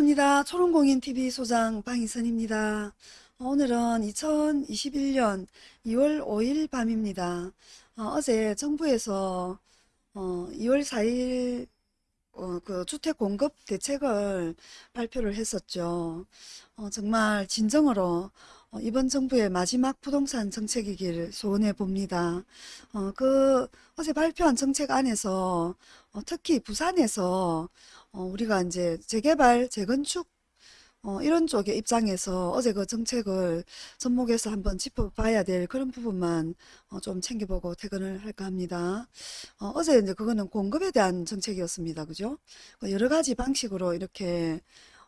반갑습니다. 초롱공인TV 소장 방희선입니다. 오늘은 2021년 2월 5일 밤입니다. 어, 제 정부에서 어, 2월 4일 어, 그 주택 공급 대책을 발표를 했었죠. 어, 정말 진정으로 어, 이번 정부의 마지막 부동산 정책이길 소원해 봅니다. 어, 그 어제 발표한 정책 안에서 어, 특히 부산에서 어, 우리가 이제 재개발, 재건축 어, 이런 쪽의 입장에서 어제 그 정책을 접목해서 한번 짚어봐야 될 그런 부분만 어, 좀 챙겨보고 퇴근을 할까 합니다. 어, 제 이제 그거는 공급에 대한 정책이었습니다. 그죠? 그 여러 가지 방식으로 이렇게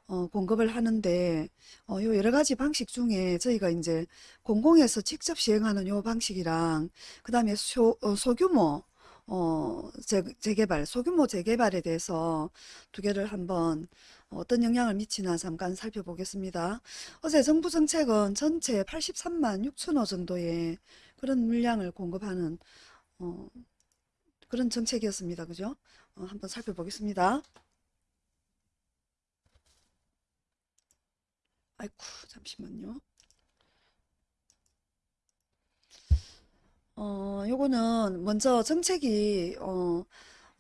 어, 공급을 하는데 어, 요 여러 가지 방식 중에 저희가 이제 공공에서 직접 시행하는 요 방식이랑 그 다음에 소, 어, 소규모 어, 재, 재개발, 소규모 재개발에 대해서 두 개를 한번 어떤 영향을 미치나 잠깐 살펴보겠습니다. 어제 정부 정책은 전체 83만 6천 호 정도의 그런 물량을 공급하는 어, 그런 정책이었습니다. 그죠? 어, 한번 살펴보겠습니다. 아이쿠 잠시만요. 어, 요거는 먼저 정책이 어,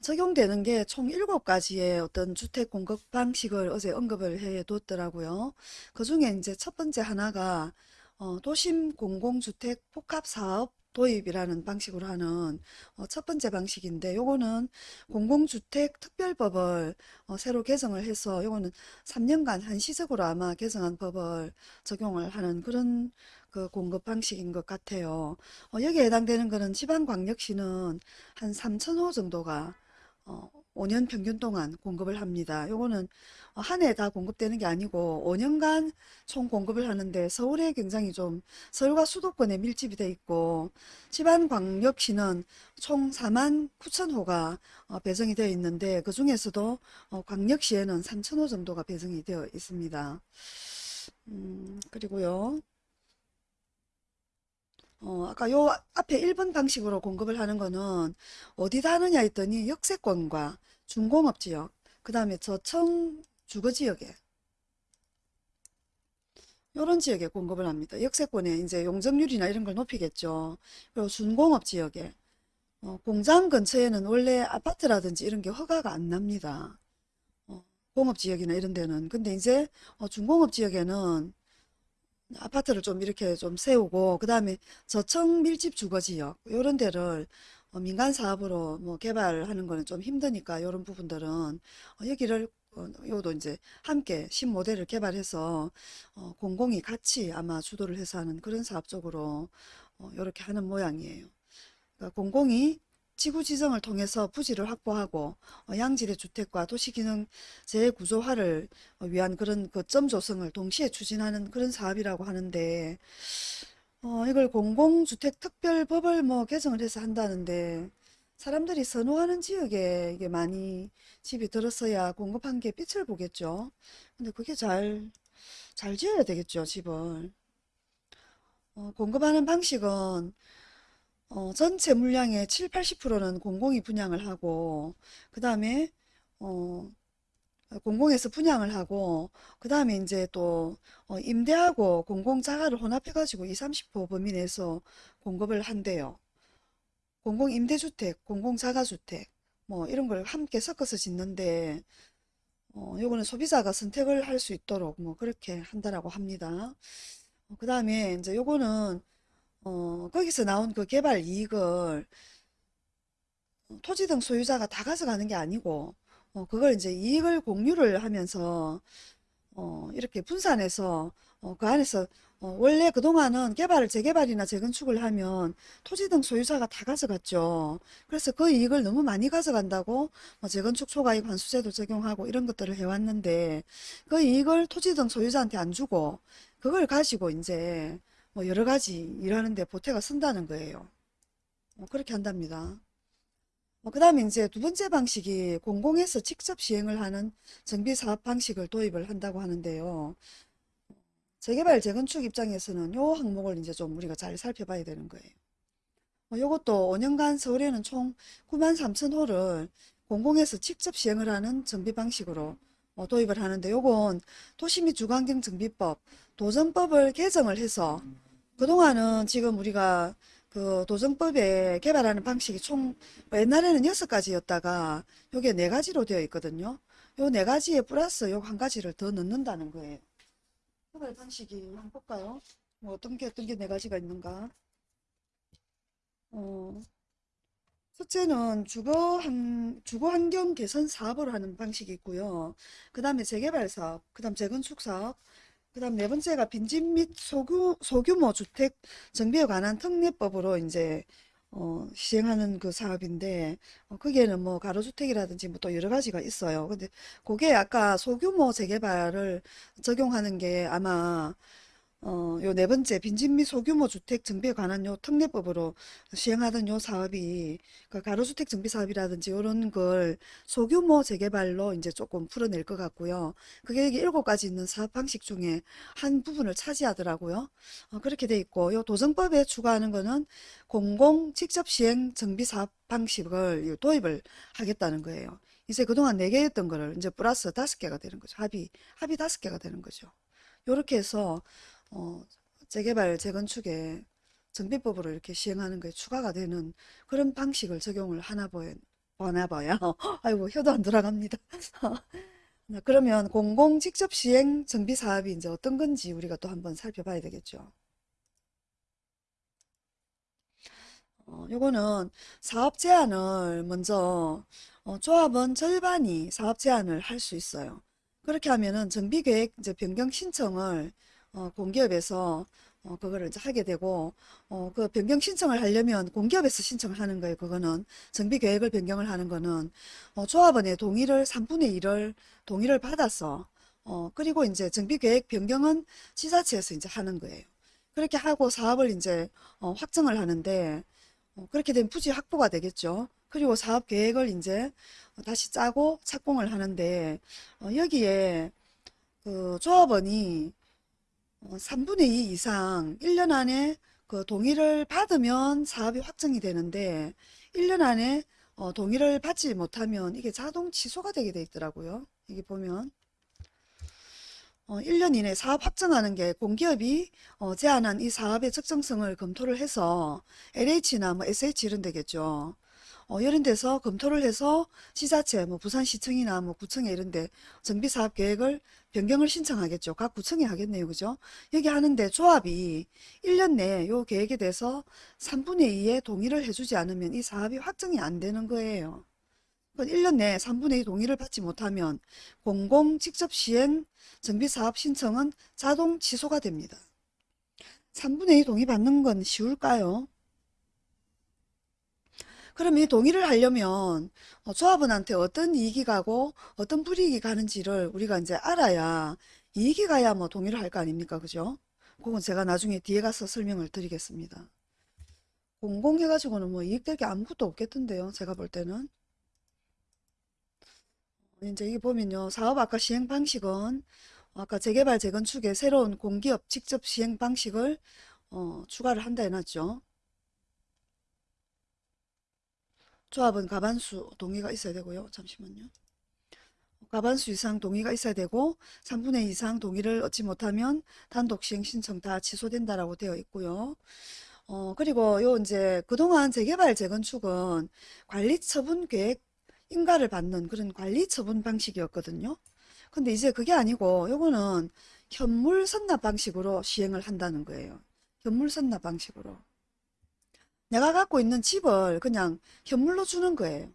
적용되는 게 총 7가지의 어떤 주택 공급 방식을 어제 언급을 해 뒀더라고요. 그 중에 이제 첫 번째 하나가 어, 도심 공공주택 복합사업 도입이라는 방식으로 하는 어, 첫 번째 방식인데 요거는 공공주택 특별법을 어, 새로 개정을 해서 요거는 3년간 한시적으로 아마 개정한 법을 적용을 하는 그런 그 공급 방식인 것 같아요. 어, 여기에 해당되는 거는 지방광역시는 한 3천호 정도가 어, 5년 평균 동안 공급을 합니다. 요거는 한 해 다 공급되는 게 아니고 5년간 총 공급을 하는데 서울에 굉장히 좀 서울과 수도권에 밀집이 돼 있고 지방광역시는 총 4만 9천 호가 어, 배정이 되어 있는데 그 중에서도 어, 광역시에는 3천 호 정도가 배정이 되어 있습니다. 음, 그리고요. 어, 아까 요 앞에 1번 방식으로 공급을 하는 거는 어디다 하느냐 했더니 역세권과 중공업 지역, 그 다음에 저청 주거 지역에 이런 지역에 공급을 합니다. 역세권에 이제 용적률이나 이런 걸 높이겠죠. 그리고 준공업 지역에 어, 공장 근처에는 원래 아파트라든지 이런 게 허가가 안 납니다. 어, 공업 지역이나 이런 데는. 근데 이제 어, 중공업 지역에는 아파트를 좀 이렇게 좀 세우고 그 다음에 저층 밀집 주거지역 이런 데를 어, 민간 사업으로 뭐 개발하는 거는 좀 힘드니까 이런 부분들은 어, 여기를 어, 요도 이제 함께 신모델을 개발해서 어, 공공이 같이 아마 주도를 해서 하는 그런 사업 쪽으로 어, 이렇게 하는 모양이에요. 그러니까 공공이 지구 지정을 통해서 부지를 확보하고 어, 양질의 주택과 도시기능 재구조화를 어, 위한 그런 거점 조성을 동시에 추진하는 그런 사업이라고 하는데 어, 이걸 공공주택특별법을 뭐 개정을 해서 한다는데 사람들이 선호하는 지역에 이게 많이 집이 들었어야 공급한 게 빛을 보겠죠. 근데 그게 잘, 잘 지어야 되겠죠, 집을. 어, 공급하는 방식은 어, 전체 물량의 7, 80%는 공공이 분양을 하고 그 다음에 어, 공공에서 분양을 하고 그 다음에 이제 또 어, 임대하고 공공자가를 혼합해 가지고 2, 30% 범위 내에서 공급을 한대요. 공공임대주택, 공공자가주택 뭐 이런 걸 함께 섞어서 짓는데 어, 요거는 소비자가 선택을 할 수 있도록 뭐 그렇게 한다라고 합니다. 어, 그 다음에 이제 요거는 어, 거기서 나온 그 개발 이익을 토지 등 소유자가 다 가져가는 게 아니고 어, 그걸 이제 이익을 공유를 하면서 어, 이렇게 분산해서 어, 그 안에서 어, 원래 그동안은 개발을 재개발이나 재건축을 하면 토지 등 소유자가 다 가져갔죠. 그래서 그 이익을 너무 많이 가져간다고 뭐 재건축 초과이익 환수제도 적용하고 이런 것들을 해왔는데 그 이익을 토지 등 소유자한테 안 주고 그걸 가지고 이제 뭐 여러 가지 일하는데 보태가 쓴다는 거예요. 뭐 그렇게 한답니다. 뭐그 다음에 이제 두 번째 방식이 공공에서 직접 시행을 하는 정비사업 방식을 도입을 한다고 하는데요. 재개발, 재건축 입장에서는 요 항목을 이제 좀 우리가 잘 살펴봐야 되는 거예요. 뭐 요것도 5년간 서울에는 총 9만 3천 호를 공공에서 직접 시행을 하는 정비 방식으로 어, 도입을 하는데 요건 도시및 주거환경정비법 도정법을 개정을 해서 그동안은 지금 우리가 그 도정법에 개발하는 방식이 총 옛날에는 여섯 가지였다가 요게 네 가지로 되어 있거든요. 요 네 가지에 플러스 요 한 가지를 더 넣는다는 거예요. 개발 방식이 한번 볼까요? 뭐 어떤 게 어떤 게 네 가지가 있는가? 어, 첫째는 주거 한, 주거 환경 개선 사업을 하는 방식이 있고요. 그 다음에 재개발 사업, 그 다음 재건축 사업, 그 다음 네 번째가 빈집 및 소규, 소규모 주택 정비에 관한 특례법으로 이제 어, 시행하는 그 사업인데 어, 거기에는 뭐 가로주택이라든지 뭐 또 여러 가지가 있어요. 근데 그게 아까 소규모 재개발을 적용하는 게 아마 어, 요 네 번째 빈집 및 소규모 주택 정비에 관한 요 특례법으로 시행하던 요 사업이 그 가로주택 정비 사업이라든지 이런 걸 소규모 재개발로 이제 조금 풀어낼 것 같고요. 그게 여기 일곱 가지 있는 사업 방식 중에 한 부분을 차지하더라고요. 어, 그렇게 돼 있고 요 도정법에 추가하는 거는 공공 직접 시행 정비 사업 방식을 요 도입을 하겠다는 거예요. 이제 그동안 네 개였던 거를 이제 플러스 다섯 개가 되는 거죠. 합의 합의 다섯 개가 되는 거죠. 요렇게 해서 어, 재개발, 재건축에 정비법으로 이렇게 시행하는 거에 추가가 되는 그런 방식을 적용을 하나 보여, 보나 봐요. 아이고, 혀도 안 돌아갑니다. 네, 그러면 공공 직접 시행 정비 사업이 이제 어떤 건지 우리가 또 한번 살펴봐야 되겠죠. 어, 요거는 사업 제한을 먼저 어, 조합원 절반이 사업 제한을 할 수 있어요. 그렇게 하면은 정비계획 이제 변경 신청을 어, 공기업에서 어, 그거를 이제 하게 되고 어, 그 변경 신청을 하려면 공기업에서 신청을 하는 거예요. 그거는 정비 계획을 변경을 하는 거는 어, 조합원의 동의를 3분의 1을 동의를 받아서 어, 그리고 이제 정비 계획 변경은 지자체에서 이제 하는 거예요. 그렇게 하고 사업을 이제 어, 확정을 하는데 어, 그렇게 되면 부지 확보가 되겠죠. 그리고 사업 계획을 이제 다시 짜고 착공을 하는데 어, 여기에 그 조합원이 어, 3분의 2 이상 1년 안에 그 동의를 받으면 사업이 확정이 되는데 1년 안에 어, 동의를 받지 못하면 이게 자동 취소가 되게 돼 있더라고요. 이게 보면 어, 1년 이내 사업 확정하는 게 공기업이 어, 제안한 이 사업의 적정성을 검토를 해서 LH나 뭐 SH 이런 데겠죠. 어, 이런 데서 검토를 해서 지자체, 뭐 부산시청이나 뭐 구청에 이런 데 정비사업 계획을 변경을 신청하겠죠. 각 구청이 하겠네요. 그죠? 여기 하는데 조합이 1년 내에 요 계획에 대해서 3분의 2의 동의를 해주지 않으면 이 사업이 확정이 안 되는 거예요. 1년 내에 3분의 2 동의를 받지 못하면 공공 직접 시행 정비사업 신청은 자동 취소가 됩니다. 3분의 2 동의 받는 건 쉬울까요? 그럼 이 동의를 하려면 어, 조합원한테 어떤 이익이 가고 어떤 불이익이 가는지를 우리가 이제 알아야 이익이 가야 뭐 동의를 할 거 아닙니까? 그죠? 그건 제가 나중에 뒤에 가서 설명을 드리겠습니다. 공공해가지고는 뭐 이익될 게 아무것도 없겠던데요. 제가 볼 때는. 이제 여기 보면요. 사업 아까 시행 방식은 아까 재개발 재건축의 새로운 공기업 직접 시행 방식을 어, 추가를 한다 해놨죠. 조합은 가반수 동의가 있어야 되고요. 잠시만요. 가반수 이상 동의가 있어야 되고 3분의 2 이상 동의를 얻지 못하면 단독 시행 신청 다 취소된다라고 되어 있고요. 어, 그리고 요 이제 그동안 재개발 재건축은 관리 처분 계획 인가를 받는 그런 관리 처분 방식이었거든요. 근데 이제 그게 아니고 요거는 현물 선납 방식으로 시행을 한다는 거예요. 현물 선납 방식으로. 내가 갖고 있는 집을 그냥 현물로 주는 거예요.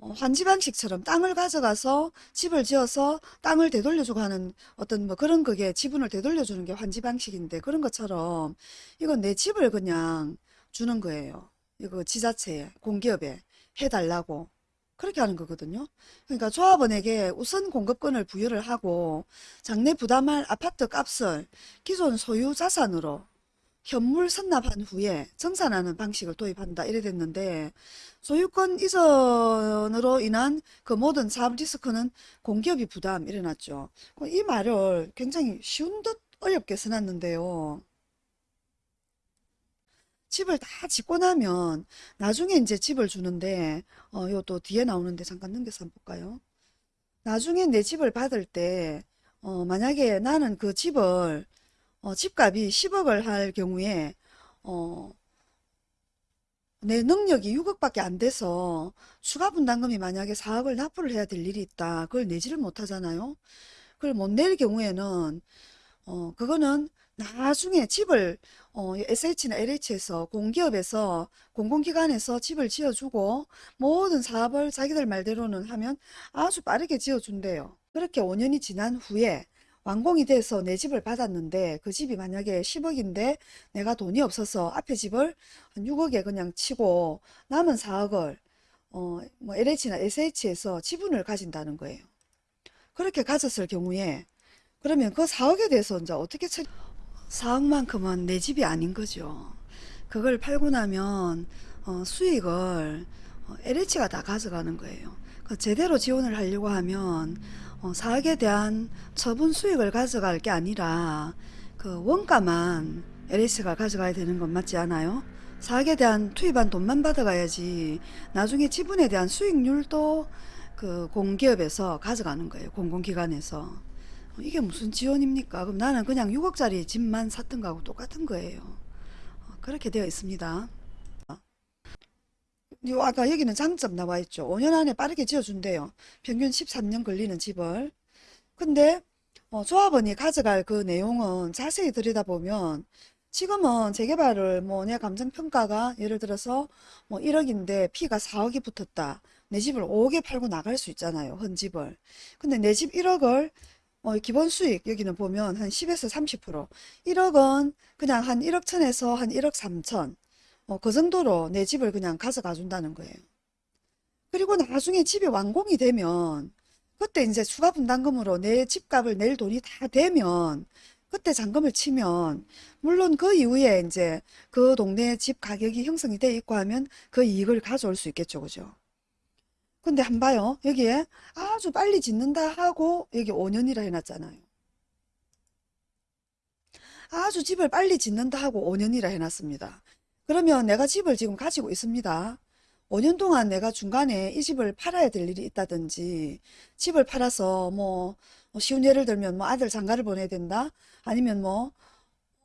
어, 환지 방식처럼 땅을 가져가서 집을 지어서 땅을 되돌려주고 하는 어떤 뭐 그런 그게 지분을 되돌려주는 게 환지 방식인데 그런 것처럼 이건 내 집을 그냥 주는 거예요. 이거 지자체에 공기업에 해달라고 그렇게 하는 거거든요. 그러니까 조합원에게 우선 공급권을 부여를 하고 장래 부담할 아파트 값을 기존 소유 자산으로 현물 선납한 후에 정산하는 방식을 도입한다 이래 됐는데 소유권 이전으로 인한 그 모든 사업 리스크는 공기업이 부담 이래놨죠. 이 말을 굉장히 쉬운 듯 어렵게 써놨는데요. 집을 다 짓고 나면 나중에 이제 집을 주는데 어, 요 또 뒤에 나오는데 잠깐 넘겨서 한번 볼까요? 나중에 내 집을 받을 때 어, 만약에 나는 그 집을 어, 집값이 10억을 할 경우에 어, 내 능력이 6억밖에 안 돼서 추가 분담금이 만약에 4억을 납부를 해야 될 일이 있다. 그걸 내지를 못하잖아요. 그걸 못 낼 경우에는 어, 그거는 나중에 집을 어, SH나 LH에서 공기업에서 공공기관에서 집을 지어주고 모든 사업을 자기들 말대로는 하면 아주 빠르게 지어준대요. 그렇게 5년이 지난 후에 완공이 돼서 내 집을 받았는데 그 집이 만약에 10억인데 내가 돈이 없어서 앞에 집을 한 6억에 그냥 치고 남은 4억을 어, 뭐 LH나 SH에서 지분을 가진다는 거예요. 그렇게 가졌을 경우에 그러면 그 4억에 대해서 이제 어떻게 처리 4억만큼은 내 집이 아닌 거죠. 그걸 팔고 나면 어, 수익을 어, LH가 다 가져가는 거예요. 그 제대로 지원을 하려고 하면 어, 4억에 대한 처분 수익을 가져갈 게 아니라 그 원가만 LH가 가져가야 되는 건 맞지 않아요? 4억에 대한 투입한 돈만 받아가야지 나중에 지분에 대한 수익률도 그 공기업에서 가져가는 거예요. 공공기관에서. 이게 무슨 지원입니까? 그럼 나는 그냥 6억짜리 집만 샀던 거하고 똑같은 거예요. 어, 그렇게 되어 있습니다. 요 아까 여기는 장점 나와 있죠. 5년 안에 빠르게 지어준대요. 평균 13년 걸리는 집을. 근데 어, 조합원이 가져갈 그 내용은 자세히 들여다보면 지금은 재개발을 뭐 내 감정평가가 예를 들어서 뭐 1억인데 피가 4억이 붙었다. 내 집을 5억에 팔고 나갈 수 있잖아요. 헌 집을. 근데 내 집 1억을 어, 기본 수익 여기는 보면 한 10에서 30% 1억은 그냥 한 1억 천에서 한 1억 3천 어, 그 정도로 내 집을 그냥 가져가 준다는 거예요. 그리고 나중에 집이 완공이 되면 그때 이제 추가 분담금으로 내 집값을 낼 돈이 다 되면 그때 잔금을 치면 물론 그 이후에 이제 그 동네 집 가격이 형성이 돼 있고 하면 그 이익을 가져올 수 있겠죠. 그죠? 근데 한 봐요. 여기에 아주 빨리 짓는다 하고 여기 5년이라 해놨잖아요. 아주 집을 빨리 짓는다 하고 5년이라 해놨습니다. 그러면 내가 집을 지금 가지고 있습니다. 5년 동안 내가 중간에 이 집을 팔아야 될 일이 있다든지 집을 팔아서 뭐, 뭐 쉬운 예를 들면 뭐 아들 장가를 보내야 된다 아니면 뭐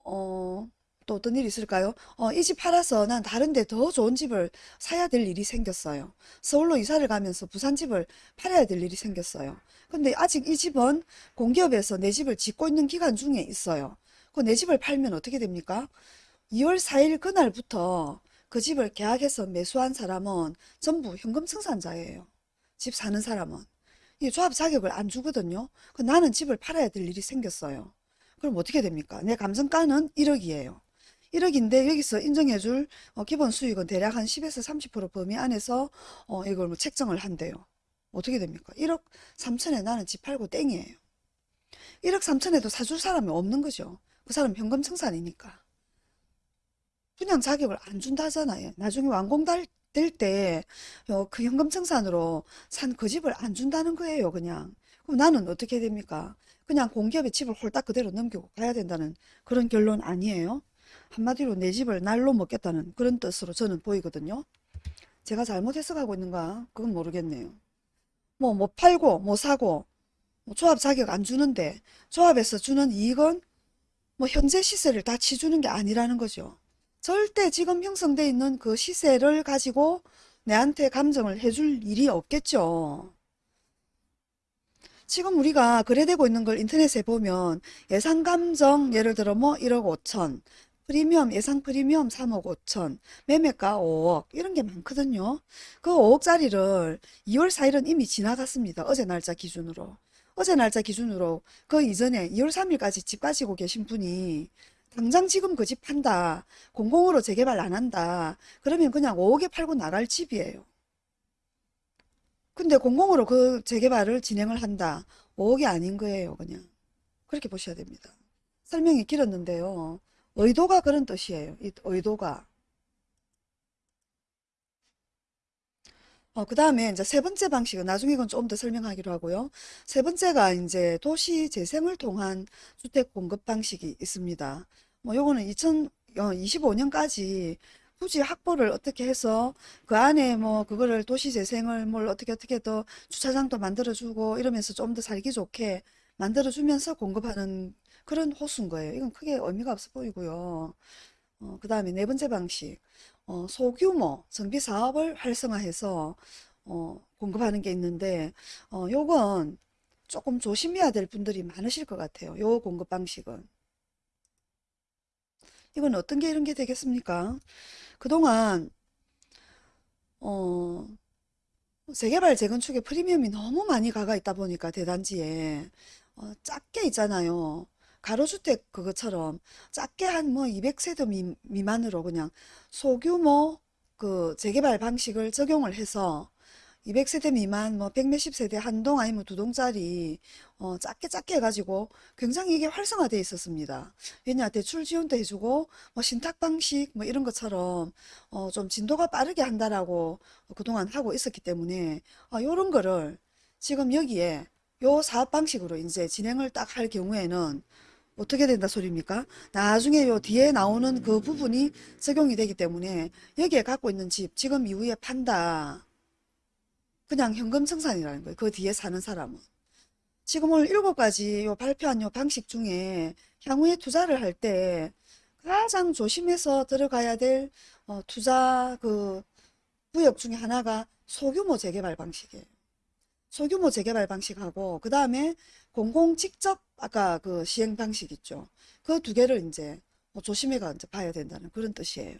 어, 또 어떤 일이 있을까요? 어, 이 집 팔아서 난 다른 데 더 좋은 집을 사야 될 일이 생겼어요. 서울로 이사를 가면서 부산 집을 팔아야 될 일이 생겼어요. 근데 아직 이 집은 공기업에서 내 집을 짓고 있는 기간 중에 있어요. 그 내 집을 팔면 어떻게 됩니까? 2월 4일 그날부터 그 집을 계약해서 매수한 사람은 전부 현금 청산자예요. 집 사는 사람은. 이 조합 자격을 안 주거든요. 그 나는 집을 팔아야 될 일이 생겼어요. 그럼 어떻게 됩니까? 내 감정가는 1억이에요. 1억인데 여기서 인정해줄 어, 기본 수익은 대략 한 10에서 30% 범위 안에서 어, 이걸 뭐 책정을 한대요. 어떻게 됩니까? 1억 3천에 나는 집 팔고 땡이에요. 1억 3천에도 사줄 사람이 없는 거죠. 그 사람 현금 청산이니까. 그냥 자격을 안 준다잖아요. 나중에 완공될 때 어, 그 현금 청산으로 산 그 집을 안 준다는 거예요. 그냥. 그럼 나는 어떻게 됩니까? 그냥 공기업의 집을 홀딱 그대로 넘기고 가야 된다는 그런 결론 아니에요. 한마디로 내 집을 날로 먹겠다는 그런 뜻으로 저는 보이거든요. 제가 잘못해서 가고 있는가? 그건 모르겠네요. 뭐, 못 팔고, 못 사고, 뭐 조합 자격 안 주는데, 조합에서 주는 이익은 뭐 현재 시세를 다 치주는 게 아니라는 거죠. 절대 지금 형성돼 있는 그 시세를 가지고 내한테 감정을 해줄 일이 없겠죠. 지금 우리가 거래되고 있는 걸 인터넷에 보면 예상 감정 예를 들어 뭐 1억 5천 프리미엄 예상 프리미엄 3억 5천 매매가 5억 이런 게 많거든요. 그 5억짜리를 2월 4일은 이미 지나갔습니다. 어제 날짜 기준으로. 어제 날짜 기준으로 그 이전에 2월 3일까지 집 가지고 계신 분이 당장 지금 그 집 판다. 공공으로 재개발 안 한다. 그러면 그냥 5억에 팔고 나갈 집이에요. 근데 공공으로 그 재개발을 진행을 한다. 5억이 아닌 거예요, 그냥. 그렇게 보셔야 됩니다. 설명이 길었는데요. 의도가 그런 뜻이에요. 이 의도가. 어, 그 다음에 이제 세 번째 방식은 나중에 이건 좀 더 설명하기로 하고요. 세 번째가 이제 도시 재생을 통한 주택 공급 방식이 있습니다. 뭐 요거는 2025년까지 굳이 확보를 어떻게 해서 그 안에 뭐 그거를 도시 재생을 뭘 어떻게 어떻게 더 주차장도 만들어주고 이러면서 좀 더 살기 좋게 만들어주면서 공급하는 그런 호수인 거예요. 이건 크게 의미가 없어 보이고요. 어, 그 다음에 네 번째 방식, 어, 소규모 정비 사업을 활성화해서 어, 공급하는 게 있는데 어, 요건 조금 조심해야 될 분들이 많으실 것 같아요. 요 공급 방식은. 이건 어떤 게 이런 게 되겠습니까? 그동안 어, 재개발 재건축에 프리미엄이 너무 많이 가가 있다 보니까 대단지에 어, 작게 있잖아요. 가로주택 그것처럼 작게 한 뭐 200세대 미, 미만으로 그냥 소규모 그 재개발 방식을 적용을 해서 200세대 미만 뭐 100몇십 세대 한 동 아니면 두 동짜리 어, 작게 작게 해가지고 굉장히 이게 활성화되어 있었습니다. 왜냐 대출 지원도 해주고 뭐 신탁 방식 뭐 이런 것처럼 어, 좀 진도가 빠르게 한다라고 그동안 하고 있었기 때문에 어, 요런 거를 지금 여기에 요 사업 방식으로 이제 진행을 딱 할 경우에는 어떻게 된다 소리입니까? 나중에 요 뒤에 나오는 그 부분이 적용이 되기 때문에 여기에 갖고 있는 집 지금 이후에 판다. 그냥 현금 청산이라는 거예요. 그 뒤에 사는 사람은. 지금 오늘 일곱 가지 요 발표한 요 방식 중에 향후에 투자를 할 때 가장 조심해서 들어가야 될 어, 투자 그 구역 중에 하나가 소규모 재개발 방식이에요. 소규모 재개발 방식하고 그 다음에 공공 직접 아까 그 시행 방식 있죠. 그 두 개를 이제 뭐 조심해가 이제 봐야 된다는 그런 뜻이에요.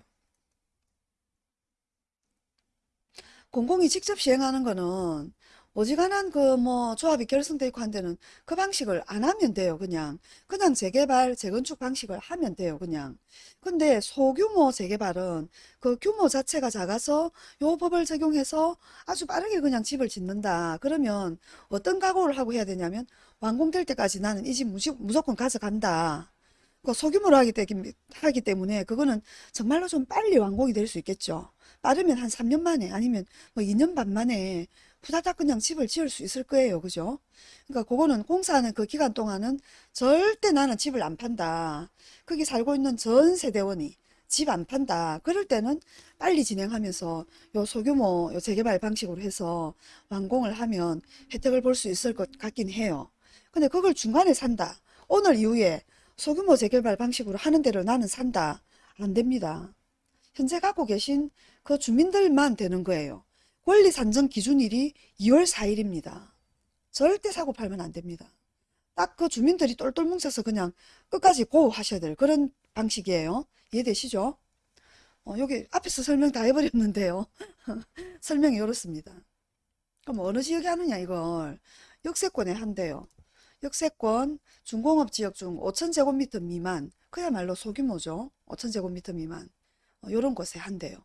공공이 직접 시행하는 거는 어지간한 그 뭐 조합이 결성돼 있고 한 데는 그 방식을 안 하면 돼요. 그냥 그냥 재개발 재건축 방식을 하면 돼요. 그냥 근데 소규모 재개발은 그 규모 자체가 작아서 요 법을 적용해서 아주 빠르게 그냥 집을 짓는다. 그러면 어떤 각오를 하고 해야 되냐면 완공될 때까지 나는 이 집 무조건 가져간다. 그 소규모로 하기, 때기, 하기 때문에 그거는 정말로 좀 빨리 완공이 될 수 있겠죠. 빠르면 한 3년 만에 아니면 뭐 2년 반 만에 후다닥 그냥 집을 지을 수 있을 거예요. 그죠? 그러니까 그거는 공사하는 그 기간 동안은 절대 나는 집을 안 판다. 거기 살고 있는 전 세대원이 집 안 판다. 그럴 때는 빨리 진행하면서 요 소규모 요 재개발 방식으로 해서 완공을 하면 혜택을 볼 수 있을 것 같긴 해요. 근데 그걸 중간에 산다. 오늘 이후에 소규모 재개발 방식으로 하는 대로 나는 산다. 안 됩니다. 현재 갖고 계신 그 주민들만 되는 거예요. 권리 산정 기준일이 2월 4일입니다. 절대 사고 팔면 안 됩니다. 딱 그 주민들이 똘똘 뭉쳐서 그냥 끝까지 고 하셔야 될 그런 방식이에요. 이해되시죠? 어, 여기 앞에서 설명 다 해버렸는데요. 설명이 이렇습니다. 그럼 어느 지역에 하느냐 이걸 역세권에 한대요. 역세권 중공업 지역 중 5천제곱미터 미만 그야말로 소규모죠. 5천제곱미터 미만 어, 이런 곳에 한대요.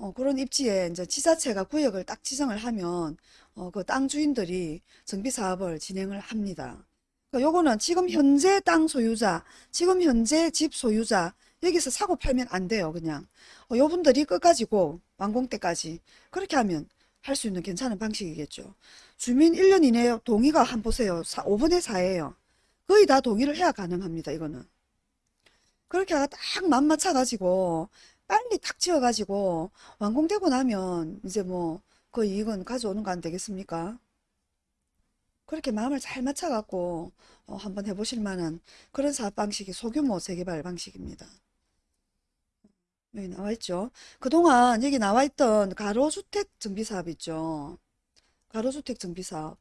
어, 그런 입지에 이제 지자체가 구역을 딱 지정을 하면 어, 그 땅 주인들이 정비 사업을 진행을 합니다. 그러니까 지금 현재 땅 소유자, 지금 현재 집 소유자 여기서 사고 팔면 안 돼요. 그냥 어, 요분들이 끝까지 고 완공 때까지 그렇게 하면 할 수 있는 괜찮은 방식이겠죠. 주민 1년 이내에 동의가 한 보세요. 5분의 4예요. 거의 다 동의를 해야 가능합니다. 이거는. 그렇게 딱 맘 맞춰 가지고 빨리 탁 지어 가지고 완공되고 나면 이제 뭐그 이익은 가져오는 거 안 되겠습니까? 그렇게 마음을 잘 맞춰 갖고 어, 한번 해보실 만한 그런 사업 방식이 소규모 재개발 방식입니다. 여기 나와 있죠. 그동안 여기 나와 있던 가로주택 정비사업 있죠. 가로주택 정비사업.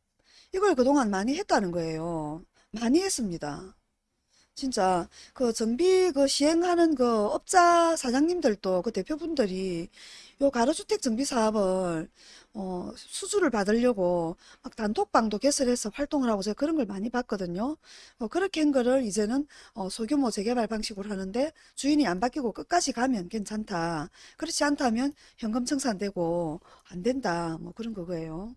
이걸 그동안 많이 했다는 거예요. 많이 했습니다. 진짜 그 정비 그 시행하는 그 업자 사장님들도 그 대표분들이 요 가로주택 정비 사업을 어 수주를 받으려고 막 단톡방도 개설해서 활동을 하고 제가 그런 걸 많이 봤거든요. 어 그렇게 한 거를 이제는 어 소규모 재개발 방식으로 하는데 주인이 안 바뀌고 끝까지 가면 괜찮다. 그렇지 않다면 현금 청산되고 안 된다. 뭐 그런 거예요.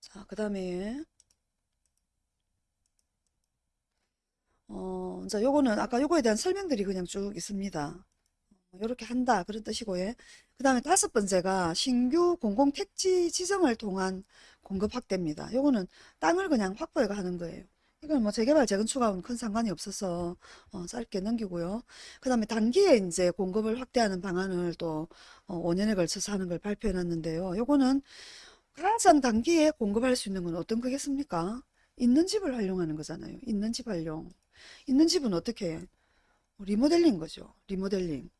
자, 그 다음에 어, 이제 요거는 아까 요거에 대한 설명들이 그냥 쭉 있습니다. 이렇게 한다 그런 뜻이고요. 그 다음에 다섯 번째가 신규 공공택지 지정을 통한 공급 확대입니다. 요거는 땅을 그냥 확보해 가는 거예요. 이건 뭐 재개발 재건축하고는 큰 상관이 없어서 어, 짧게 넘기고요. 그 다음에 단기에 이제 공급을 확대하는 방안을 또 어, 5년에 걸쳐서 하는 걸 발표해 놨는데요. 요거는 가장 단기에 공급할 수 있는 건 어떤 거겠습니까? 있는 집을 활용하는 거잖아요. 있는 집 활용. 있는 집은 어떻게 해? 리모델링 거죠. 리모델링.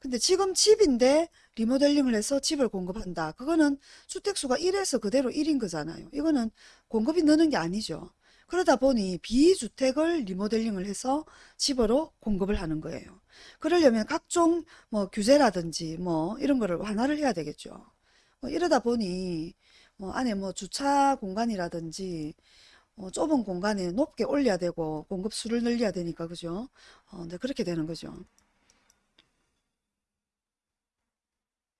근데 지금 집인데 리모델링을 해서 집을 공급한다. 그거는 주택수가 1에서 그대로 1인 거잖아요. 이거는 공급이 느는 게 아니죠. 그러다 보니 비주택을 리모델링을 해서 집으로 공급을 하는 거예요. 그러려면 각종 뭐 규제라든지 뭐 이런 거를 완화를 해야 되겠죠. 뭐 이러다 보니 뭐 안에 뭐 주차 공간이라든지 어, 좁은 공간에 높게 올려야 되고 공급 수를 늘려야 되니까 그죠? 어, 네, 그렇게 되는 거죠.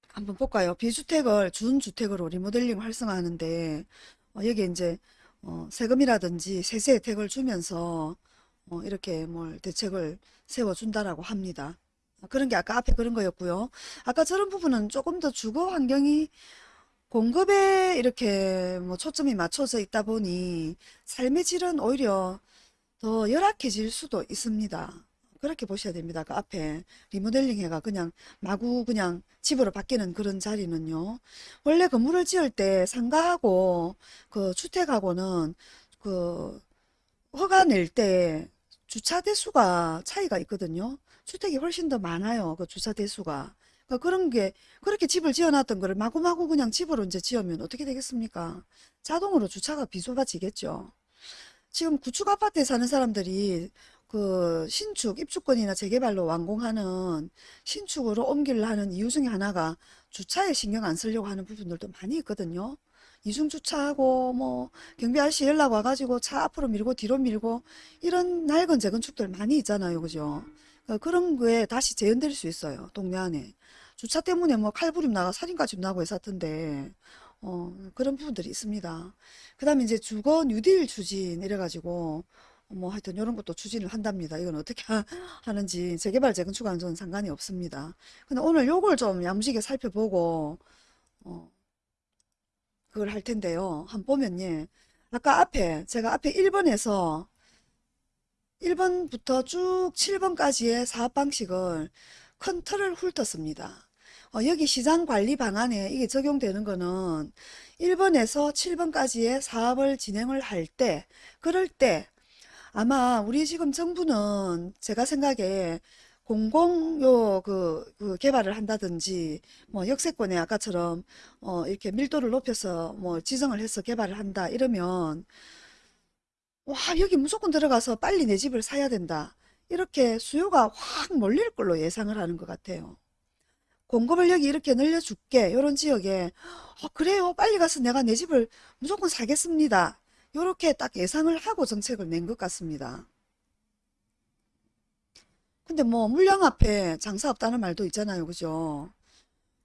한번 볼까요? 비주택을 준주택으로 리모델링 활성화하는데 어, 여기 이제 어, 세금이라든지 세세 혜택을 주면서 어, 이렇게 뭘 대책을 세워준다라고 합니다. 아, 그런 게 아까 앞에 그런 거였고요. 아까 저런 부분은 조금 더 주거 환경이 공급에 이렇게 뭐 초점이 맞춰져 있다 보니 삶의 질은 오히려 더 열악해질 수도 있습니다. 그렇게 보셔야 됩니다. 그 앞에 리모델링 해가 그냥 마구 그냥 집으로 바뀌는 그런 자리는요. 원래 건물을 지을 때 상가하고 그 주택하고는 그 허가 낼 때 주차 대수가 차이가 있거든요. 주택이 훨씬 더 많아요. 그 주차 대수가. 그러니까 그런 게 그렇게 집을 지어놨던 거를 마구마구 그냥 집으로 이제 지으면 어떻게 되겠습니까? 자동으로 주차가 비좁아지겠죠. 지금 구축 아파트에 사는 사람들이 그 신축, 입주권이나 재개발로 완공하는 신축으로 옮기려 하는 이유 중에 하나가 주차에 신경 안 쓰려고 하는 부분들도 많이 있거든요. 이중 주차하고 뭐 경비 아저씨 연락 와가지고 차 앞으로 밀고 뒤로 밀고 이런 낡은 재건축들 많이 있잖아요. 그죠? 어, 그런 거에 다시 재현될 수 있어요. 동네 안에. 주차 때문에 뭐 칼부림 나가 살인까지 나고 했었던데 어, 그런 부분들이 있습니다. 그 다음에 이제 주거 뉴딜 추진 이래가지고 뭐 하여튼 이런 것도 추진을 한답니다. 이건 어떻게 하- 하는지 재개발 재건축과는 저는 상관이 없습니다. 근데 오늘 요걸 좀 야무지게 살펴보고 어, 그걸 할 텐데요. 한번 보면 예. 아까 앞에 제가 앞에 1번에서 1번부터 쭉 7번까지의 사업 방식을 큰 틀을 훑었습니다. 어, 여기 시장 관리 방안에 이게 적용되는 거는 1번에서 7번까지의 사업을 진행을 할 때, 그럴 때 아마 우리 지금 정부는 제가 생각에 공공요 그, 그 개발을 한다든지 뭐 역세권에 아까처럼 어 이렇게 밀도를 높여서 뭐 지정을 해서 개발을 한다 이러면 와 여기 무조건 들어가서 빨리 내 집을 사야 된다 이렇게 수요가 확 몰릴 걸로 예상을 하는 것 같아요. 공급을 여기 이렇게 늘려줄게 요런 지역에 어, 그래요 빨리 가서 내가 내 집을 무조건 사겠습니다. 요렇게 딱 예상을 하고 정책을 낸 것 같습니다. 근데 뭐 물량 앞에 장사 없다는 말도 있잖아요. 그죠?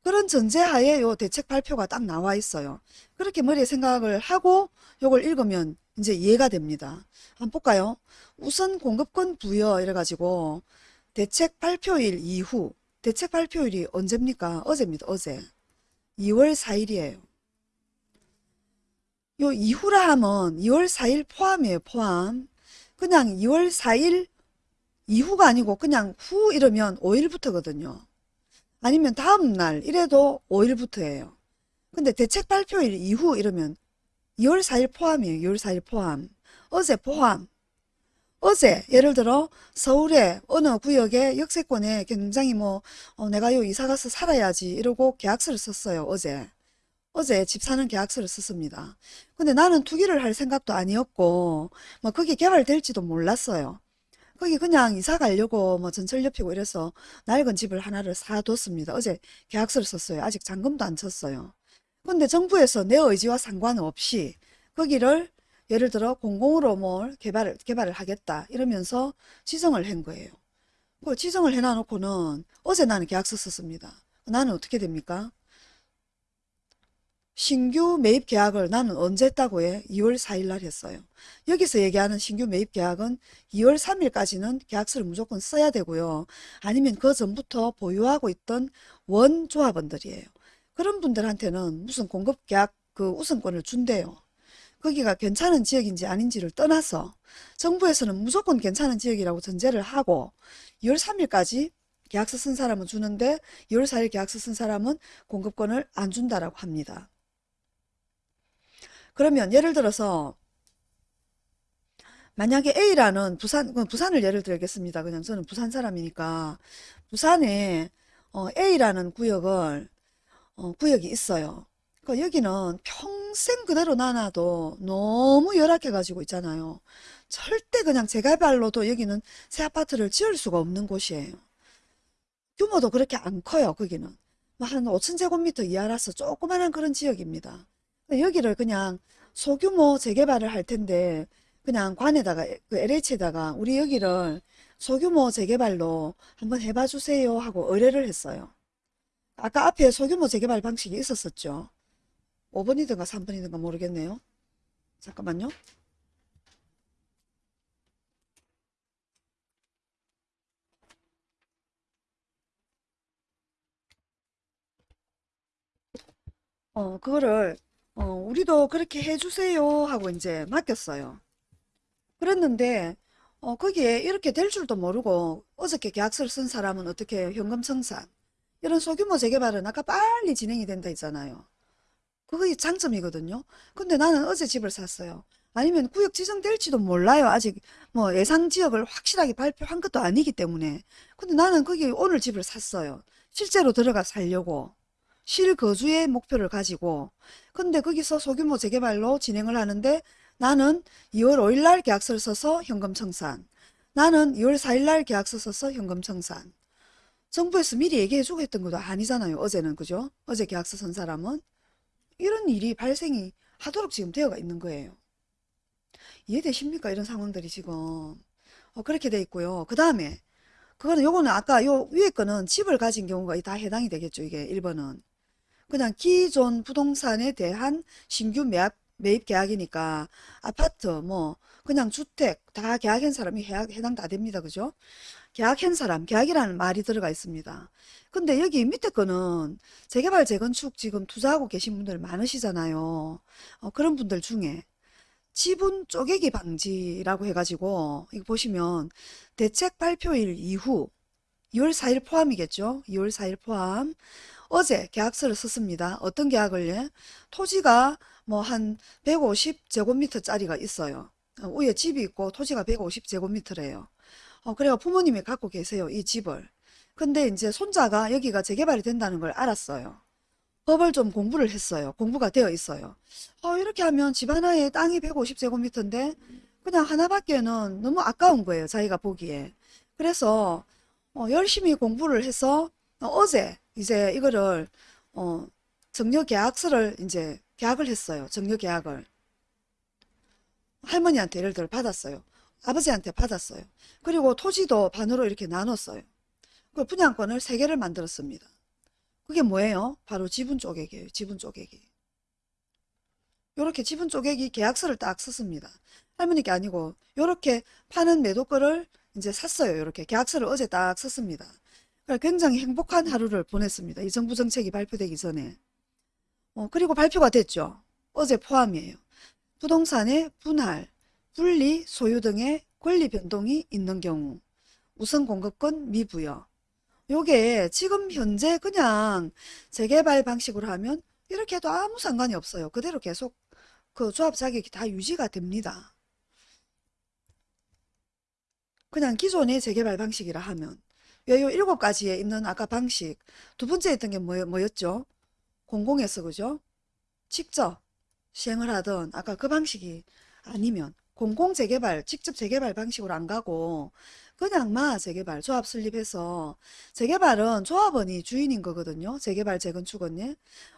그런 전제하에 요 대책 발표가 딱 나와 있어요. 그렇게 머리에 생각을 하고 요걸 읽으면 이제 이해가 됩니다. 한번 볼까요? 우선 공급권 부여 이래가지고 대책 발표일 이후 대책 발표일이 언제입니까? 어제입니다. 어제. 2월 4일이에요. 요 이후라 하면 2월 4일 포함이에요. 포함. 그냥 2월 4일 이후가 아니고 그냥 후 이러면 5일부터거든요. 아니면 다음 날 이래도 5일부터예요. 근데 대책 발표일 이후 이러면 2월 4일 포함이에요. 2월 4일 포함. 어제 포함. 어제 예를 들어 서울의 어느 구역의 역세권에 굉장히 뭐 어, 내가 요 이사 가서 살아야지 이러고 계약서를 썼어요. 어제. 어제 집 사는 계약서를 썼습니다. 근데 나는 투기를 할 생각도 아니었고 뭐 거기 개발될지도 몰랐어요. 거기 그냥 이사 가려고 뭐 전철 옆이고 이래서 낡은 집을 하나를 사뒀습니다. 어제 계약서를 썼어요. 아직 잔금도 안 쳤어요. 근데 정부에서 내 의지와 상관없이 거기를 예를 들어 공공으로 뭘 개발을, 개발을 하겠다 이러면서 지정을 한 거예요. 그 지정을 해놔놓고는 어제 나는 계약서 썼습니다. 나는 어떻게 됩니까? 신규 매입 계약을 나는 언제 했다고 해? 2월 4일 날 했어요. 여기서 얘기하는 신규 매입 계약은 2월 3일까지는 계약서를 무조건 써야 되고요. 아니면 그 전부터 보유하고 있던 원조합원들이에요. 그런 분들한테는 무슨 공급 계약 그 우선권을 준대요. 거기가 괜찮은 지역인지 아닌지를 떠나서 정부에서는 무조건 괜찮은 지역이라고 전제를 하고 2월 3일까지 계약서 쓴 사람은 주는데 2월 4일 계약서 쓴 사람은 공급권을 안 준다라고 합니다. 그러면 예를 들어서 만약에 A라는 부산, 부산을 예를 들겠습니다. 그냥 저는 부산 사람이니까 부산에 어, A라는 구역을 어, 구역이 있어요. 그 여기는 평생 그대로 놔놔도 너무 열악해 가지고 있잖아요. 절대 그냥 제갈발로도 여기는 새 아파트를 지을 수가 없는 곳이에요. 규모도 그렇게 안 커요, 거기는. 뭐한 5천제곱미터 이하라서 조그만한 그런 지역입니다. 여기를 그냥 소규모 재개발을 할 텐데 그냥 관에다가 그 LH에다가 우리 여기를 소규모 재개발로 한번 해봐 주세요 하고 의뢰를 했어요. 아까 앞에 소규모 재개발 방식이 있었었죠. 5번이든가 3번이든가 모르겠네요. 잠깐만요. 어, 그거를 어, 우리도 그렇게 해주세요 하고 이제 맡겼어요. 그랬는데 어, 거기에 이렇게 될 줄도 모르고 어저께 계약서를 쓴 사람은 어떻게? 현금 청산. 이런 소규모 재개발은 아까 빨리 진행이 된다 했잖아요. 그게 장점이거든요. 근데 나는 어제 집을 샀어요. 아니면 구역 지정될지도 몰라요. 아직 뭐 예상 지역을 확실하게 발표한 것도 아니기 때문에. 근데 나는 거기 오늘 집을 샀어요. 실제로 들어가 살려고. 실거주의 목표를 가지고. 근데 거기서 소규모 재개발로 진행을 하는데 나는 2월 5일 날 계약서를 써서 현금 청산. 나는 2월 4일 날 계약서 써서 현금 청산. 정부에서 미리 얘기해주고 했던 것도 아니잖아요. 어제는 그죠? 어제 계약서 쓴 사람은. 이런 일이 발생이 하도록 지금 되어가 있는 거예요. 이해되십니까? 이런 상황들이 지금. 어, 그렇게 돼 있고요. 그 다음에, 그거는 요거는 아까 요 위에 거는 집을 가진 경우가 다 해당이 되겠죠. 이게 1번은. 그냥 기존 부동산에 대한 신규 매입, 매입 계약이니까 아파트, 뭐, 그냥 주택 다 계약한 사람이 해당 다 됩니다. 그죠? 계약한 사람, 계약이라는 말이 들어가 있습니다. 근데 여기 밑에 거는 재개발, 재건축 지금 투자하고 계신 분들 많으시잖아요. 어, 그런 분들 중에 지분 쪼개기 방지라고 해가지고 이거 보시면 대책 발표일 이후 2월 4일 포함이겠죠. 2월 4일 포함. 어제 계약서를 썼습니다. 어떤 계약을 예? 토지가 뭐 한 150제곱미터짜리가 있어요. 어, 위에 집이 있고 토지가 150제곱미터래요. 어, 그래요. 부모님이 갖고 계세요. 이 집을. 근데 이제 손자가 여기가 재개발이 된다는 걸 알았어요. 법을 좀 공부를 했어요. 공부가 되어 있어요. 어, 이렇게 하면 집 하나에 땅이 150제곱미터인데 그냥 하나밖에는 너무 아까운 거예요. 자기가 보기에. 그래서 어, 열심히 공부를 해서 어, 제 이제 이거를 어, 정려 계약서를 이제 계약을 했어요. 정려 계약을. 할머니한테 예를 들어 받았어요. 아버지한테 받았어요. 그리고 토지도 반으로 이렇게 나눴어요. 그 분양권을 세 개를 만들었습니다. 그게 뭐예요? 바로 지분 쪼개기예요. 지분 쪼개기. 요렇게 지분 쪼개기 계약서를 딱 썼습니다. 할머니께 아니고 요렇게 파는 매도권을 이제 샀어요. 요렇게 계약서를 어제 딱 썼습니다. 굉장히 행복한 하루를 보냈습니다. 이 정부 정책이 발표되기 전에. 어, 그리고 발표가 됐죠. 어제 포함이에요. 부동산의 분할, 분리, 소유 등의 권리 변동이 있는 경우 우선 공급권 미부여. 요게 지금 현재 그냥 재개발 방식으로 하면 이렇게 해도 아무 상관이 없어요. 그대로 계속 그 조합 자격이 다 유지가 됩니다. 그냥 기존의 재개발 방식이라 하면 왜요? 일곱 가지에 있는 아까 방식 두 번째 했던 게 뭐, 뭐였죠? 공공에서 그죠? 직접 시행을 하던 아까 그 방식이 아니면 공공 재개발, 직접 재개발 방식으로 안 가고 그냥 마 재개발, 조합 설립해서 재개발은 조합원이 주인인 거거든요. 재개발, 재건축은 예.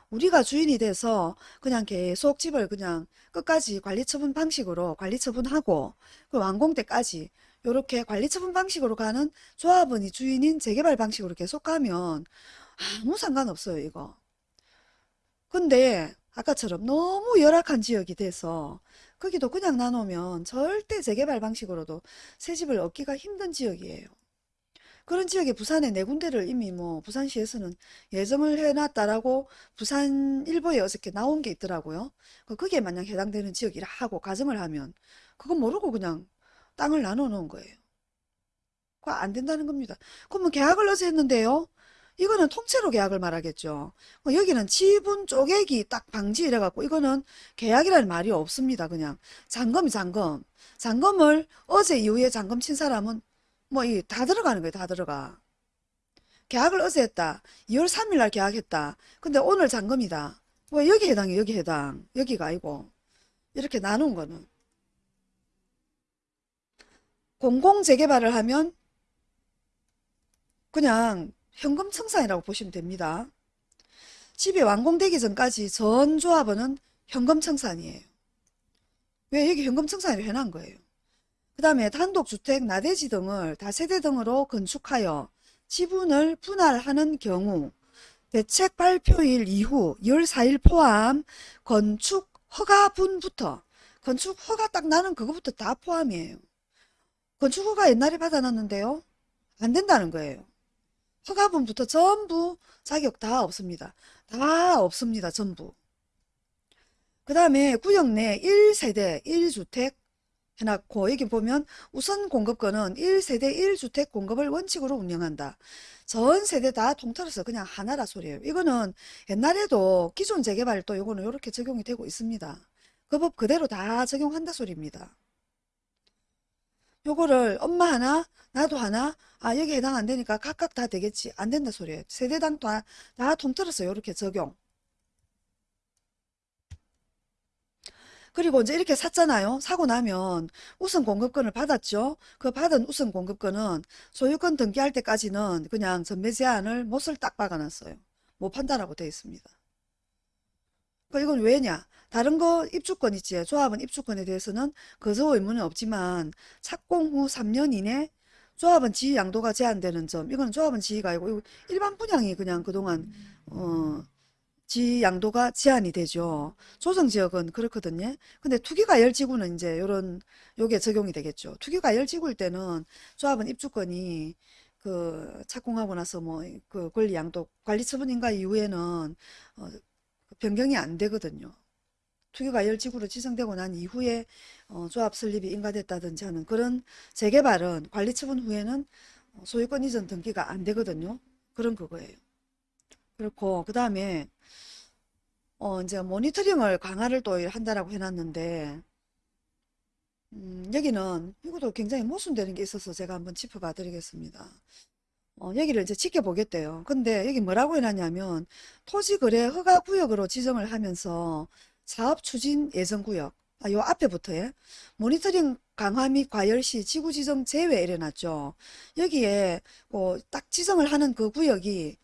우리가 주인이 돼서 그냥 계속 집을 그냥 끝까지 관리처분 방식으로 관리처분하고 그 완공 때까지 이렇게 관리처분 방식으로 가는 조합원이 주인인 재개발 방식으로 계속 가면 아무 상관없어요, 이거. 근데 아까처럼 너무 열악한 지역이 돼서 거기도 그냥 나누면 절대 재개발 방식으로도 새 집을 얻기가 힘든 지역이에요. 그런 지역에 부산에 네 군데를 이미 뭐 부산시에서는 예정을 해놨다라고 부산 일보에 어저께 나온 게 있더라고요. 그 거기에 만약 해당되는 지역이라 하고 가정을 하면 그거 모르고 그냥 땅을 나눠 놓은 거예요. 그거 안 된다는 겁니다. 그러면 계약을 어제 했는데요. 이거는 통째로 계약을 말하겠죠. 어, 여기는 지분 쪼개기 딱 방지 이래갖고 이거는 계약이라는 말이 없습니다. 그냥 잔금이 잔금. 잔금을 어제 이후에 잔금 친 사람은 뭐 이 다 들어가는 거예요. 다 들어가. 계약을 어제 했다. 2월 3일 날 계약했다. 근데 오늘 잔금이다. 뭐 여기 해당이에요. 여기 해당. 여기가 아니고 이렇게 나눈 거는 공공 재개발을 하면 그냥 현금 청산이라고 보시면 됩니다. 집이 완공되기 전까지 전 조합원은 현금 청산이에요. 왜 여기 현금 청산을 해놓은 거예요. 그 다음에 단독주택, 나대지 등을 다세대 등으로 건축하여 지분을 분할하는 경우 대책 발표일 이후 14일 포함 건축 허가분부터 건축 허가 딱 나는 그거부터 다 포함이에요. 건축 허가 옛날에 받아놨는데요. 안 된다는 거예요. 허가분부터 전부 자격 다 없습니다. 다 없습니다. 전부. 그 다음에 구역 내 1세대 1주택 해놨고 여기 보면 우선 공급권은 1세대 1주택 공급을 원칙으로 운영한다. 전 세대 다 통틀어서 그냥 하나라 소리예요. 이거는 옛날에도 기존 재개발 또 요거는 이렇게 적용이 되고 있습니다. 그 법 그대로 다 적용한다 소리입니다. 요거를 엄마 하나 나도 하나 아 여기 해당 안 되니까 각각 다 되겠지 안 된다 소리예요. 세대당 다, 다 통틀어서 이렇게 적용. 그리고 이제 이렇게 샀잖아요. 사고 나면 우선 공급권을 받았죠. 그 받은 우선 공급권은 소유권 등기할 때까지는 그냥 전매 제한을 못을 딱 박아놨어요. 못 판다라고 되어 있습니다. 그 이건 왜냐? 다른 거 입주권 있지. 조합은 입주권에 대해서는 거저 의무는 없지만 착공 후 3년 이내 조합은 지위 양도가 제한되는 점. 이거는 조합은 지위가 아니고 일반 분양이 그냥 그동안 어지 양도가 제한이 되죠. 조정 지역은 그렇거든요. 근데 투기과열지구는 이제 요런 요게 적용이 되겠죠. 투기과열지구일 때는 조합은 입주권이 그 착공하고 나서 뭐 그 권리 양도 관리 처분인가 이후에는 어, 변경이 안 되거든요. 투기과열지구로 지정되고 난 이후에 어, 조합 설립이 인가됐다든지 하는 그런 재개발은 관리 처분 후에는 어, 소유권 이전 등기가 안 되거든요. 그런 그거예요. 그렇고 그 다음에 어 이제 모니터링을 강화를 또 한다라고 해놨는데 음, 여기는 이것도 굉장히 모순되는 게 있어서 제가 한번 짚어봐 드리겠습니다. 어, 여기를 이제 지켜보겠대요. 근데 여기 뭐라고 해놨냐면 토지거래 허가구역으로 지정을 하면서 사업 추진 예정구역 아, 요 앞에부터에 모니터링 강화 및 과열 시 지구 지정 제외 이래놨죠. 여기에 어, 딱 지정을 하는 그 구역이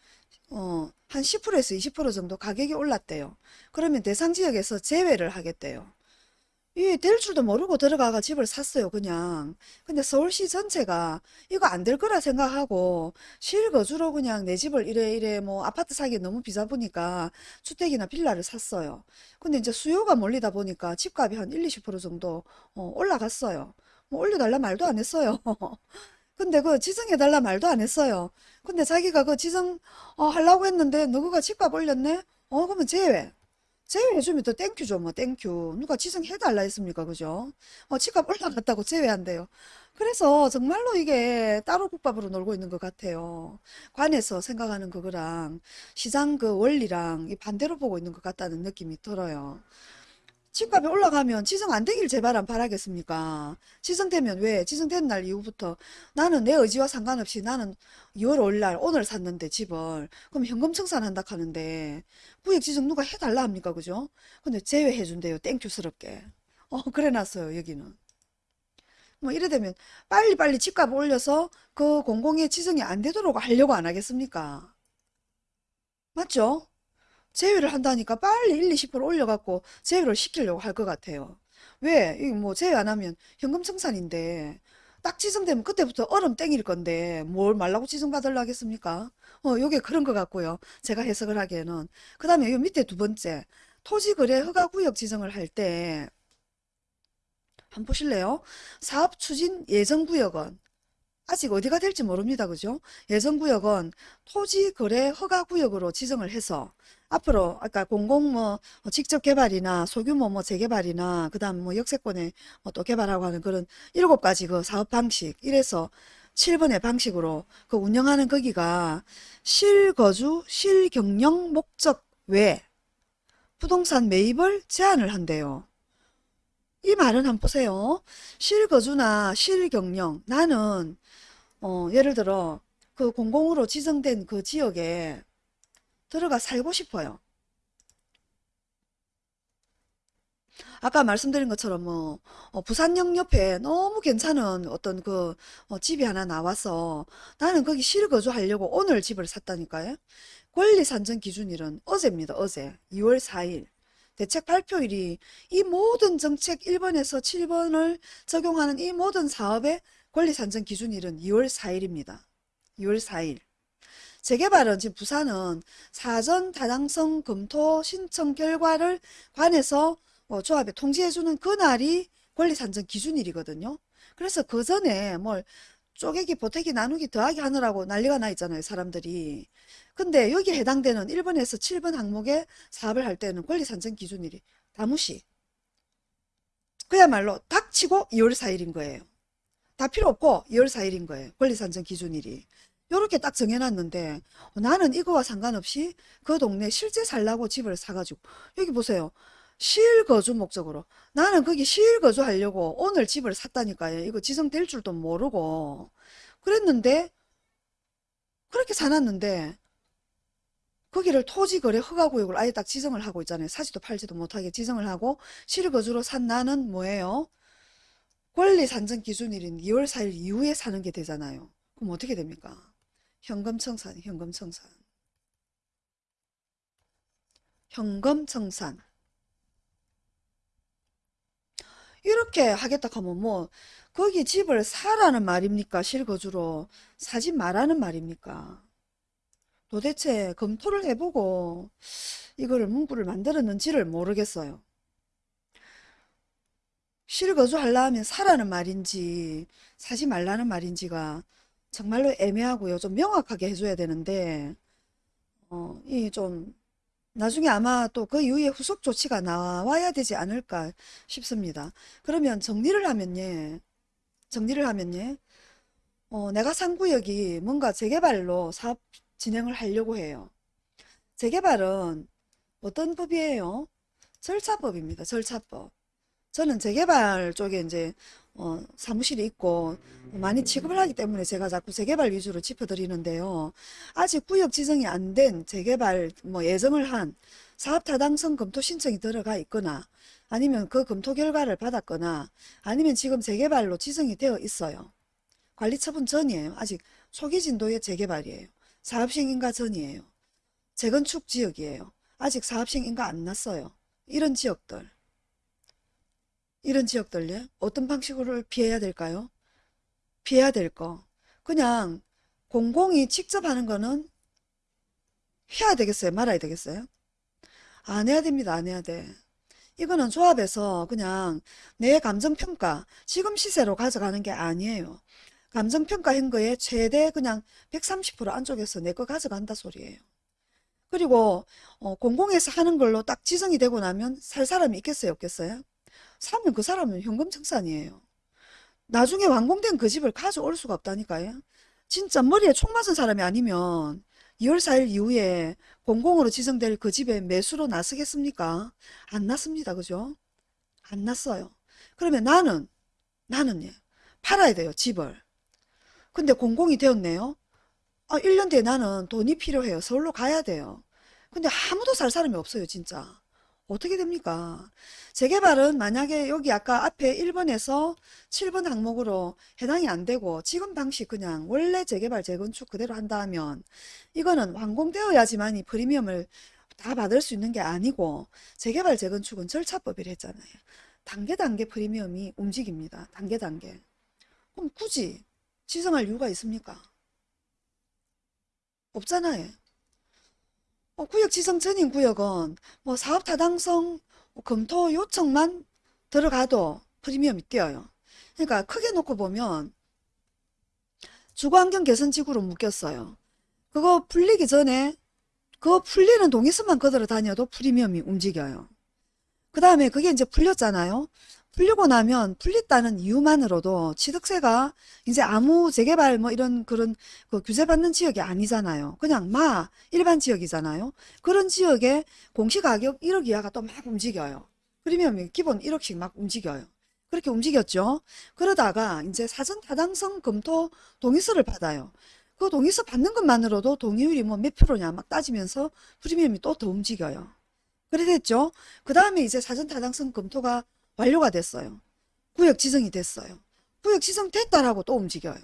어, 한 10%에서 20% 정도 가격이 올랐대요. 그러면 대상 지역에서 제외를 하겠대요. 이 될 줄도 모르고 들어가가 집을 샀어요, 그냥. 근데 서울시 전체가 이거 안 될 거라 생각하고 실거주로 그냥 내 집을 이래 이래 뭐 아파트 사기 너무 비싸 보니까 주택이나 빌라를 샀어요. 근데 이제 수요가 몰리다 보니까 집값이 한 1, 20% 정도 어, 올라갔어요. 뭐 올려달라 말도 안 했어요. 근데 그 지정해달라 말도 안 했어요. 근데 자기가 그 지정 어, 하려고 했는데 누구가 집값 올렸네? 어 그러면 제외. 제외해주면 더 thank you죠 뭐 thank you. 누가 지정해달라 했습니까 그죠? 어 집값 올라갔다고 제외한대요. 그래서 정말로 이게 따로 국밥으로 놀고 있는 것 같아요. 관에서 생각하는 그거랑 시장 그 원리랑 이 반대로 보고 있는 것 같다는 느낌이 들어요. 집값이 올라가면 지정 안 되길 제발 안 바라겠습니까? 지정되면 왜? 지정된 날 이후부터 나는 내 의지와 상관없이 나는 2월 5일 날 오늘 샀는데 집을 그럼 현금 청산한다 하는데 구역 지정 누가 해달라 합니까? 그죠? 근데 제외해 준대요. 땡큐스럽게. 어 그래 놨어요 여기는. 뭐 이래 되면 빨리빨리 집값 올려서 그 공공의 지정이 안 되도록 하려고 안 하겠습니까? 맞죠? 제외를 한다니까 빨리 1, 20% 올려갖고 제외를 시키려고 할 것 같아요. 왜? 이거 뭐 제외 안 하면 현금 청산인데 딱 지정되면 그때부터 얼음 땡일 건데 뭘 말라고 지정받으려 하겠습니까? 어, 요게 그런 것 같고요. 제가 해석을 하기에는. 그 다음에 요 밑에 두 번째 토지거래 허가구역 지정을 할 때 한번 보실래요? 사업추진 예정구역은 아직 어디가 될지 모릅니다. 그죠? 예정구역은 토지거래 허가구역으로 지정을 해서 앞으로 아까 공공 뭐 직접 개발이나 소규모 뭐 재개발이나 그다음 뭐 역세권에 뭐 또 개발하고 하는 그런 일곱 가지 그 사업 방식 이래서 7번의 방식으로 그 운영하는 거기가 실거주 실경영 목적 외 부동산 매입을 제한을 한대요. 이 말은 한번 보세요. 실거주나 실경영 나는 어, 예를 들어 그 공공으로 지정된 그 지역에 들어가 살고 싶어요. 아까 말씀드린 것처럼 뭐 어, 부산역 옆에 너무 괜찮은 어떤 그 어, 집이 하나 나와서 나는 거기 실거주하려고 오늘 집을 샀다니까요. 권리 산정 기준일은 어제입니다. 어제 2월 4일. 대책 발표일이 이 모든 정책 1번에서 7번을 적용하는 이 모든 사업의 권리 산정 기준일은 2월 4일입니다. 2월 4일. 재개발은 지금 부산은 사전 타당성 검토 신청 결과를 관해서 어, 조합에 통지해주는 그날이 권리 산정 기준일이거든요. 그래서 그 전에 뭘 쪼개기, 보태기, 나누기, 더하기 하느라고 난리가 나 있잖아요. 사람들이. 근데 여기에 해당되는 1번에서 7번 항목에 사업을 할 때는 권리 산정 기준일이 다무시. 그야말로 닥치고 2월 4일인 거예요. 다 필요 없고 2월 4일인 거예요. 권리 산정 기준일이. 요렇게 딱 정해놨는데 나는 이거와 상관없이 그 동네 실제 살라고 집을 사가지고 여기 보세요. 실거주 목적으로 나는 거기 실거주 하려고 오늘 집을 샀다니까요. 이거 지정될 줄도 모르고 그랬는데 그렇게 사놨는데 거기를 토지거래 허가구역을 아예 딱 지정을 하고 있잖아요. 사지도 팔지도 못하게 지정을 하고 실거주로 산 나는 뭐예요? 권리 산정 기준일인 2월 4일 이후에 사는 게 되잖아요. 그럼 어떻게 됩니까? 현금청산, 현금청산. 현금청산. 이렇게 하겠다 하면 뭐 거기 집을 사라는 말입니까? 실거주로 사지 말라는 말입니까? 도대체 검토를 해보고 이거를 문구를 만들었는지를 모르겠어요. 실거주 하려면 사라는 말인지 사지 말라는 말인지가 정말로 애매하고요. 좀 명확하게 해줘야 되는데 어, 이 좀 나중에 아마 또 그 이후에 후속 조치가 나와야 되지 않을까 싶습니다. 그러면 정리를 하면 예, 정리를 하면 예, 어, 내가 산 구역이 뭔가 재개발로 사업 진행을 하려고 해요. 재개발은 어떤 법이에요? 절차법입니다. 절차법. 저는 재개발 쪽에 이제 어, 사무실이 있고 많이 취급을 하기 때문에 제가 자꾸 재개발 위주로 짚어드리는데요. 아직 구역 지정이 안 된 재개발 뭐 예정을 한 사업 타당성 검토 신청이 들어가 있거나 아니면 그 검토 결과를 받았거나 아니면 지금 재개발로 지정이 되어 있어요. 관리처분 전이에요. 아직 초기 진도의 재개발이에요. 사업시행 인가 전이에요. 재건축 지역이에요. 아직 사업시행 인가 안 났어요. 이런 지역들. 이런 지역들요. 어떤 방식으로 피해야 될까요? 피해야 될 거. 그냥 공공이 직접 하는 거는 해야 되겠어요? 말아야 되겠어요? 안 해야 됩니다. 안 해야 돼. 이거는 조합에서 그냥 내 감정평가, 지금 시세로 가져가는 게 아니에요. 감정평가한 거에 최대 그냥 130% 안쪽에서 내 거 가져간다 소리예요. 그리고 어, 공공에서 하는 걸로 딱 지정이 되고 나면 살 사람이 있겠어요? 없겠어요? 사면 그 사람은 현금청산이에요. 나중에 완공된 그 집을 가져올 수가 없다니까요. 진짜 머리에 총 맞은 사람이 아니면 2월 4일 이후에 공공으로 지정될 그 집에 매수로 나서겠습니까? 안 났습니다. 그죠? 안 났어요. 그러면 나는, 나는 예, 팔아야 돼요. 집을. 근데 공공이 되었네요. 아, 1년 뒤에 나는 돈이 필요해요. 서울로 가야 돼요. 근데 아무도 살 사람이 없어요. 진짜. 어떻게 됩니까? 재개발은 만약에 여기 아까 앞에 1번에서 7번 항목으로 해당이 안 되고 지금 방식 그냥 원래 재개발 재건축 그대로 한다 하면 이거는 완공되어야지만 이 프리미엄을 다 받을 수 있는 게 아니고 재개발 재건축은 절차법이라 했잖아요. 단계 단계 프리미엄이 움직입니다. 단계 단계. 그럼 굳이 지정할 이유가 있습니까? 없잖아요. 어, 구역 지정 전인 구역은 뭐 사업 타당성 검토 요청만 들어가도 프리미엄이 뛰어요. 그러니까 크게 놓고 보면 주거환경 개선지구로 묶였어요. 그거 풀리기 전에 그거 풀리는 동의서만 그대로 다녀도 프리미엄이 움직여요. 그 다음에 그게 이제 풀렸잖아요. 풀리고 나면 풀렸다는 이유만으로도 취득세가 이제 아무 재개발 뭐 이런 그런 그 규제 받는 지역이 아니잖아요. 그냥 마 일반 지역이잖아요. 그런 지역에 공시가격 1억 이하가 또 막 움직여요. 프리미엄이 기본 1억씩 막 움직여요. 그렇게 움직였죠. 그러다가 이제 사전 타당성 검토 동의서를 받아요. 그 동의서 받는 것만으로도 동의율이 뭐 몇 프로냐 막 따지면서 프리미엄이 또 더 움직여요. 그래 됐죠. 그 다음에 이제 사전 타당성 검토가 완료가 됐어요. 구역 지정이 됐어요. 구역 지정 됐다라고 또 움직여요.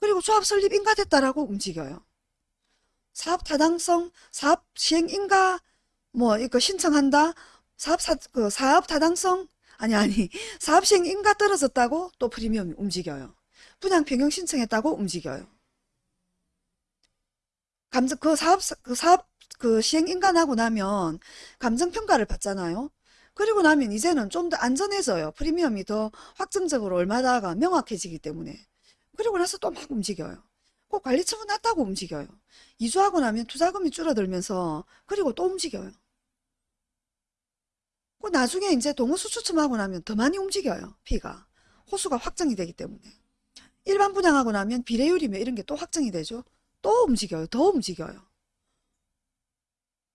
그리고 조합 설립 인가됐다라고 움직여요. 사업 타당성, 사업 시행 인가, 뭐, 이거 신청한다. 사업, 사, 그 사업 타당성, 아니, 아니, 사업 시행 인가 떨어졌다고 또 프리미엄이 움직여요. 분양 변경 신청했다고 움직여요. 감정, 그 사업, 그 사업, 그 시행 인가나고 나면 감정 평가를 받잖아요. 그리고 나면 이제는 좀 더 안전해져요. 프리미엄이 더 확정적으로 얼마다가 명확해지기 때문에. 그리고 나서 또 막 움직여요. 꼭 관리처분 났다고 움직여요. 이주하고 나면 투자금이 줄어들면서 그리고 또 움직여요. 그 나중에 이제 동호수 추첨하고 나면 더 많이 움직여요. 피가. 호수가 확정이 되기 때문에. 일반 분양하고 나면 비례율이며 이런 게 또 확정이 되죠. 또 움직여요. 더 움직여요.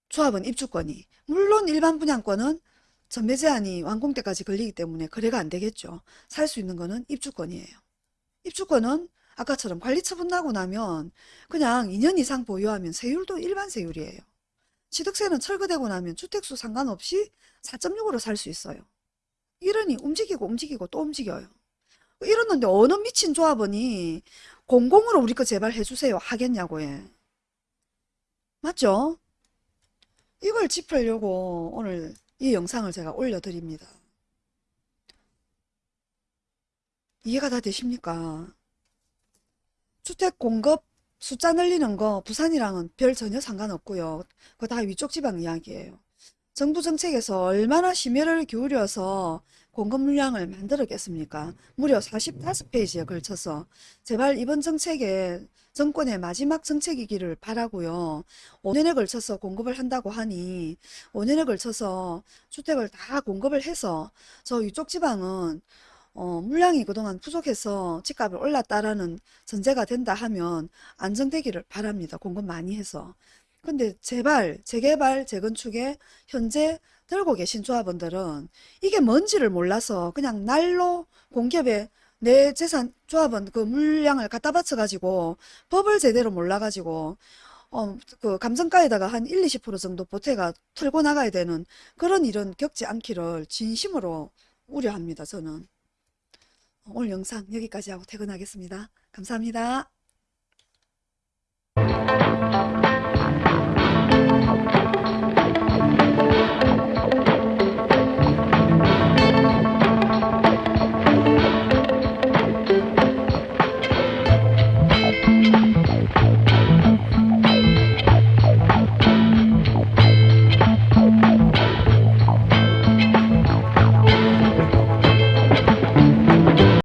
조합은 입주권이. 물론 일반 분양권은 전매 제한이 완공 때까지 걸리기 때문에 거래가 안 되겠죠. 살 수 있는 거는 입주권이에요. 입주권은 아까처럼 관리 처분 나고 나면 그냥 2년 이상 보유하면 세율도 일반 세율이에요. 취득세는 철거되고 나면 주택수 상관없이 4.6으로 살 수 있어요. 이러니 움직이고 움직이고 또 움직여요. 이러는데 어느 미친 조합원이 공공으로 우리 거 제발 해주세요 하겠냐고 해. 맞죠? 이걸 짚으려고 오늘 이 영상을 제가 올려드립니다. 이해가 다 되십니까? 주택 공급 숫자 늘리는 거 부산이랑은 별 전혀 상관없고요. 그거 다 위쪽 지방 이야기예요. 정부 정책에서 얼마나 심혈을 기울여서 공급 물량을 만들었겠습니까? 무려 45페이지에 걸쳐서 제발 이번 정책에 정권의 마지막 정책이기를 바라고요. 5년에 걸쳐서 공급을 한다고 하니 5년에 걸쳐서 주택을 다 공급을 해서 저 위쪽 지방은 어, 물량이 그동안 부족해서 집값이 올랐다라는 전제가 된다 하면 안정되기를 바랍니다. 공급 많이 해서. 근데 제발 재개발 재건축에 현재 들고 계신 조합원들은 이게 뭔지를 몰라서 그냥 날로 공기업에 내 재산 조합원 그 물량을 갖다 바쳐 가지고 법을 제대로 몰라 가지고 어, 그 감정가에다가 한 1, 20% 정도 보태가 틀고 나가야 되는 그런 일은 겪지 않기를 진심으로 우려합니다. 저는. 오늘 영상 여기까지 하고 퇴근하겠습니다. 감사합니다.